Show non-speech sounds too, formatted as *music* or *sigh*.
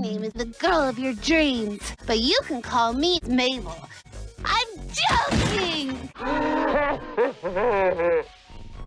name is the girl of your dreams, but you can call me Mabel. I'm joking! *laughs*